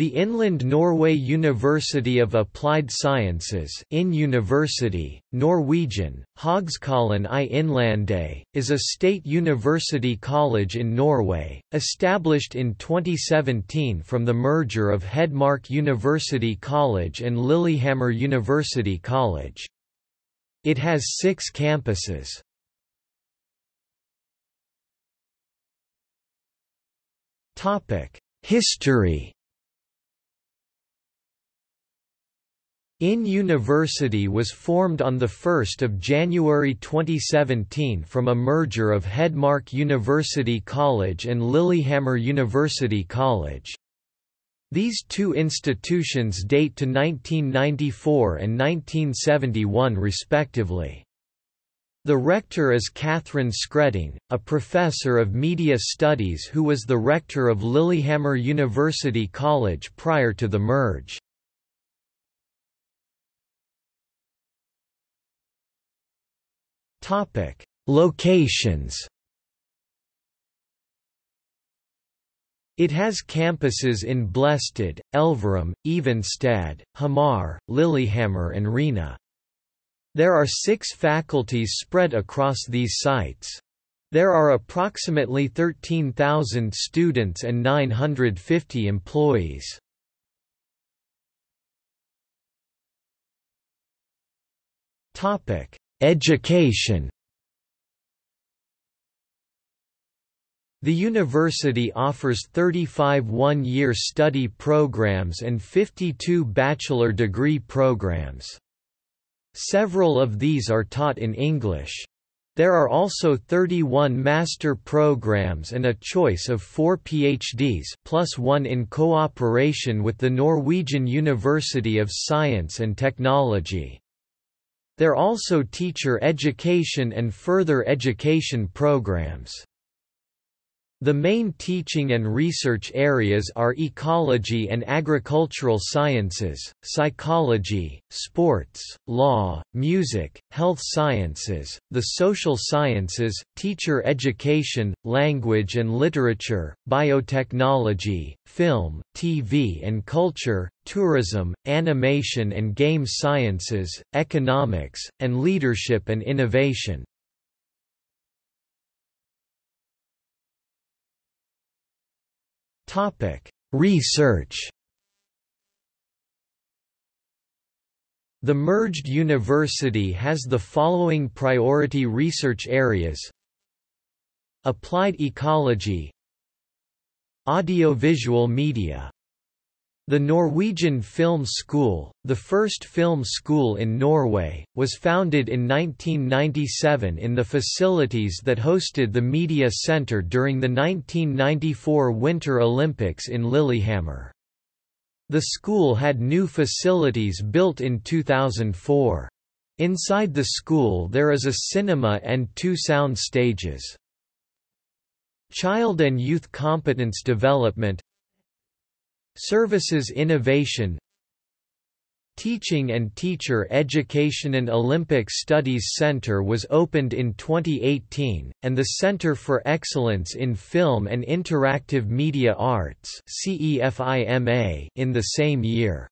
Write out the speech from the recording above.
The Inland Norway University of Applied Sciences INN University, Norwegian, Høgskolen i Innlandet, is a state university college in Norway, established in 2017 from the merger of Hedmark University College and Lillehammer University College. It has six campuses. History INN University was formed on 1 January 2017 from a merger of Hedmark University College and Lillehammer University College. These two institutions date to 1994 and 1971 respectively. The rector is Kathrine Skretting, a professor of media studies who was the rector of Lillehammer University College prior to the merge. Topic: Locations. It has campuses in Blæstad, Elverum, Evenstad, Hamar, Lillehammer and Rena. There are six faculties spread across these sites. There are approximately 13,000 students and 950 employees. Topic: Education The university offers 35 one-year study programs and 52 bachelor degree programs. Several of these are taught in English. There are also 31 master programs and a choice of four PhDs plus one in cooperation with the Norwegian University of Science and Technology. There are also teacher education and further education programs. The main teaching and research areas are ecology and agricultural sciences, psychology, sports, law, music, health sciences, the social sciences, teacher education, language and literature, biotechnology, film, TV and culture, tourism, animation and game sciences, economics, and leadership and innovation. Topic: Research. The merged university has the following priority research areas. Applied ecology. Audiovisual media the Norwegian Film School, the first film school in Norway, was founded in 1997 in the facilities that hosted the Media Centre during the 1994 Winter Olympics in Lillehammer. The school had new facilities built in 2004. Inside the school there is a cinema and two sound stages. Child and Youth Competence Development Services Innovation Teaching and Teacher Education and Olympic Studies Center was opened in 2018, and the Center for Excellence in Film and Interactive Media Arts in the same year.